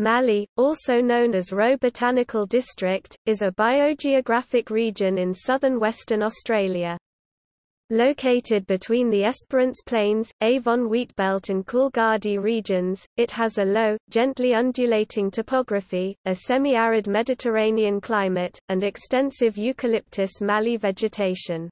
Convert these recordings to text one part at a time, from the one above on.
Mallee, also known as Roe Botanical District, is a biogeographic region in southern Western Australia. Located between the Esperance Plains, Avon Wheatbelt and Coolgardie regions, it has a low, gently undulating topography, a semi-arid Mediterranean climate, and extensive eucalyptus mallee vegetation.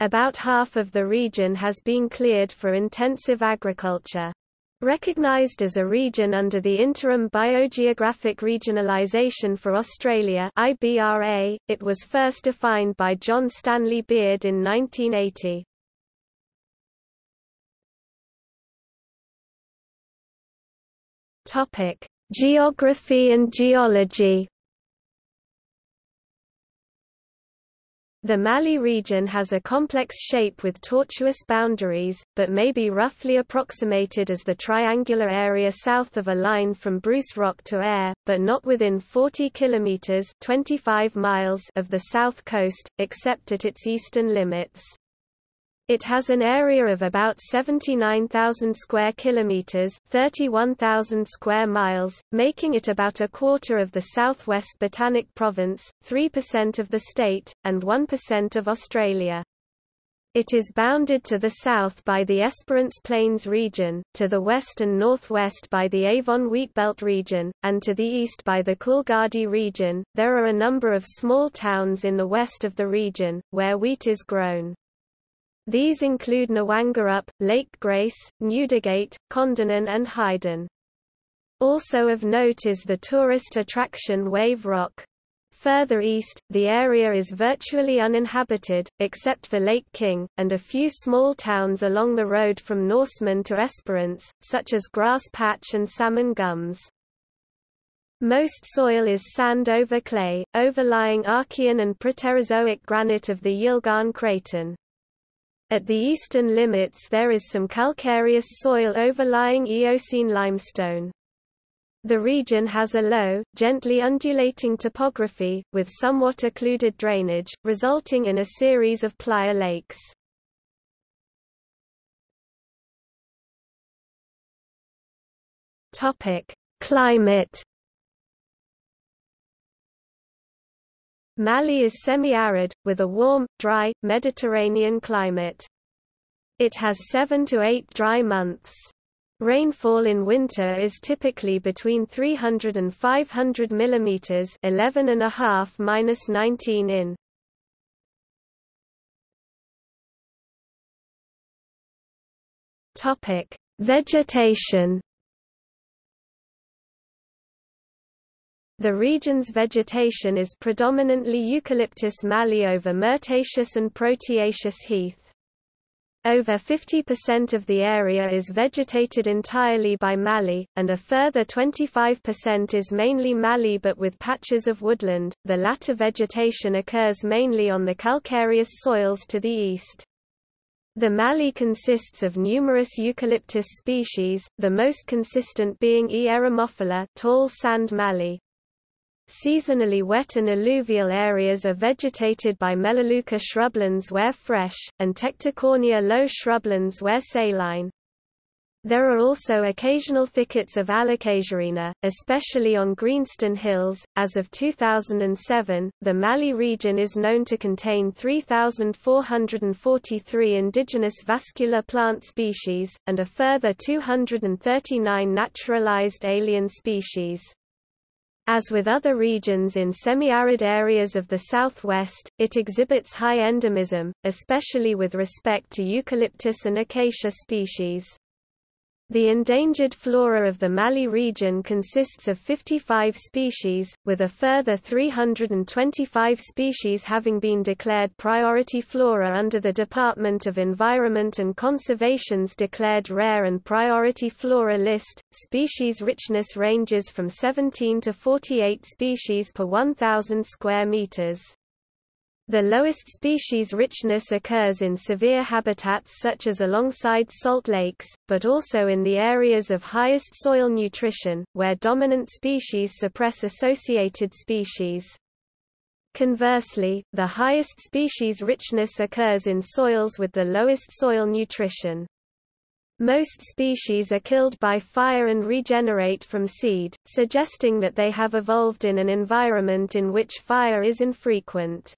About half of the region has been cleared for intensive agriculture. Recognized as a region under the Interim Biogeographic Regionalisation for Australia IBRA, it was first defined by John Stanley Beard in 1980. Topic: Geography and geology The Mallee region has a complex shape with tortuous boundaries, but may be roughly approximated as the triangular area south of a line from Bruce Rock to Eyre, but not within 40 kilometers (25 miles) of the south coast, except at its eastern limits. It has an area of about 79,000 square kilometers, 31,000 square miles, making it about a quarter of the Southwest Botanic Province, 3% of the state, and 1% of Australia. It is bounded to the south by the Esperance Plains region, to the west and northwest by the Avon Wheatbelt region, and to the east by the Coolgardie region. There are a number of small towns in the west of the region, where wheat is grown. These include Gnowangerup, Lake Grace, Newdigate, Kondinin and Hyden. Also of note is the tourist attraction Wave Rock. Further east, the area is virtually uninhabited, except for Lake King, and a few small towns along the road from Norseman to Esperance, such as Grass Patch and Salmon Gums. Most soil is sand over clay, overlying Archean and Proterozoic granite of the Yilgarn Craton. At the eastern limits there is some calcareous soil overlying Eocene limestone. The region has a low, gently undulating topography, with somewhat occluded drainage, resulting in a series of playa lakes. Climate Mallee is semi-arid, with a warm, dry, Mediterranean climate. It has 7 to 8 dry months. Rainfall in winter is typically between 300 and 500 mm 11 and a half minus 19 in. Topic: Vegetation The region's vegetation is predominantly eucalyptus mallee over myrtaceous and proteaceous heath. Over 50% of the area is vegetated entirely by mallee, and a further 25% is mainly mallee but with patches of woodland. The latter vegetation occurs mainly on the calcareous soils to the east. The mallee consists of numerous eucalyptus species, the most consistent being E. eremophila tall sand mallee. Seasonally wet and alluvial areas are vegetated by Melaleuca shrublands where fresh, and Tecticornia low shrublands where saline. There are also occasional thickets of Allocasuarina, especially on Greenstone Hills. As of 2007, the Mallee region is known to contain 3,443 indigenous vascular plant species, and a further 239 naturalized alien species. As with other regions in semi-arid areas of the southwest, it exhibits high endemism, especially with respect to eucalyptus and acacia species. The endangered flora of the Mallee region consists of 55 species, with a further 325 species having been declared priority flora under the Department of Environment and Conservation's declared rare and priority flora list. Species richness ranges from 17 to 48 species per 1,000 square meters. The lowest species richness occurs in severe habitats such as alongside salt lakes, but also in the areas of highest soil nutrition, where dominant species suppress associated species. Conversely, the highest species richness occurs in soils with the lowest soil nutrition. Most species are killed by fire and regenerate from seed, suggesting that they have evolved in an environment in which fire is infrequent.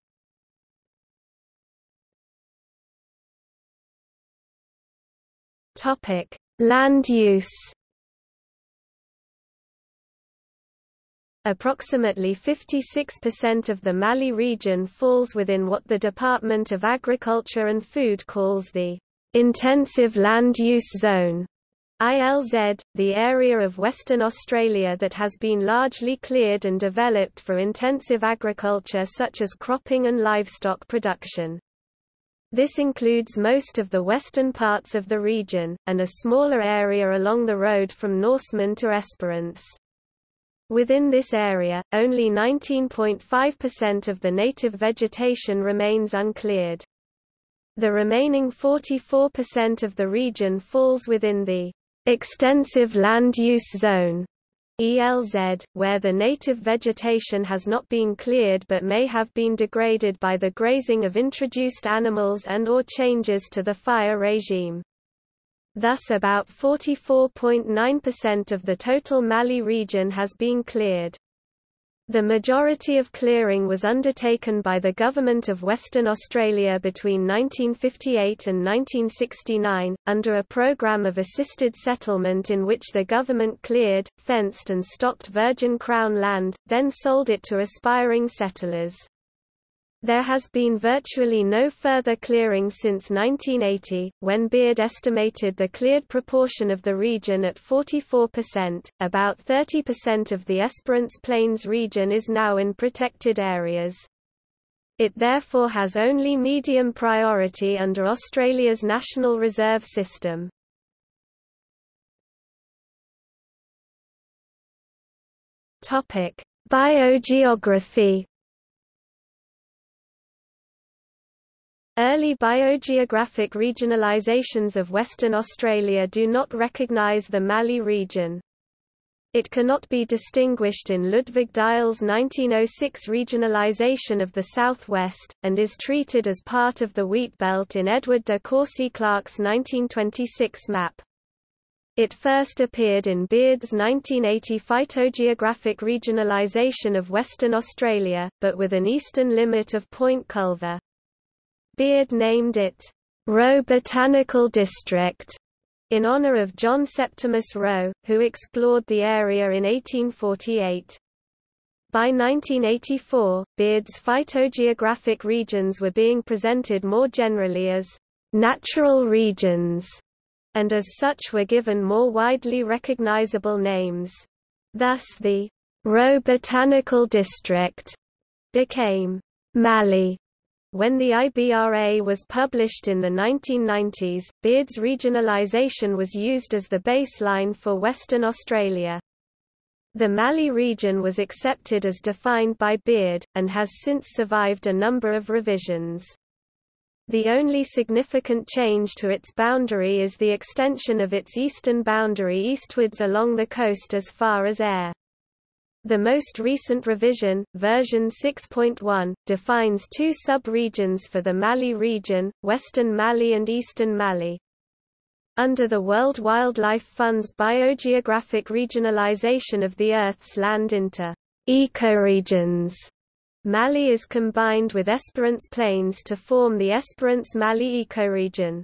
Topic: Land use. Approximately 56% of the Mallee region falls within what the Department of Agriculture and Food calls the Intensive Land Use Zone ILZ, the area of Western Australia that has been largely cleared and developed for intensive agriculture such as cropping and livestock production. This includes most of the western parts of the region, and a smaller area along the road from Norseman to Esperance. Within this area, only 19.5% of the native vegetation remains uncleared. The remaining 44% of the region falls within the extensive land use zone ELZ, where the native vegetation has not been cleared but may have been degraded by the grazing of introduced animals and or changes to the fire regime. Thus about 44.9% of the total Mallee region has been cleared. The majority of clearing was undertaken by the Government of Western Australia between 1958 and 1969, under a program of assisted settlement in which the government cleared, fenced and stocked virgin Crown land, then sold it to aspiring settlers. There has been virtually no further clearing since 1980, when Beard estimated the cleared proportion of the region at 44%. About 30% of the Esperance Plains region is now in protected areas. It therefore has only medium priority under Australia's National Reserve System. Topic: Biogeography Early biogeographic regionalizations of Western Australia do not recognise the Mallee region. It cannot be distinguished in Ludwig Diels' 1906 regionalisation of the southwest, and is treated as part of the wheat belt in Edward de Courcy Clarke's 1926 map. It first appeared in Beard's 1980 phytogeographic regionalisation of Western Australia, but with an eastern limit of Point Culver. Beard named it Roe Botanical District in honor of John Septimus Roe, who explored the area in 1848. By 1984, Beard's phytogeographic regions were being presented more generally as natural regions, and as such were given more widely recognizable names. Thus the Roe Botanical District became Mallee when the IBRA was published in the 1990s, Beard's regionalisation was used as the baseline for Western Australia. The Mallee region was accepted as defined by Beard, and has since survived a number of revisions. The only significant change to its boundary is the extension of its eastern boundary eastwards along the coast as far as Eyre. The most recent revision, version 6.1, defines two sub-regions for the Mallee region, Western Mallee and Eastern Mallee. Under the World Wildlife Fund's biogeographic regionalization of the Earth's land into ecoregions, Mallee is combined with Esperance Plains to form the Esperance-Mallee ecoregion.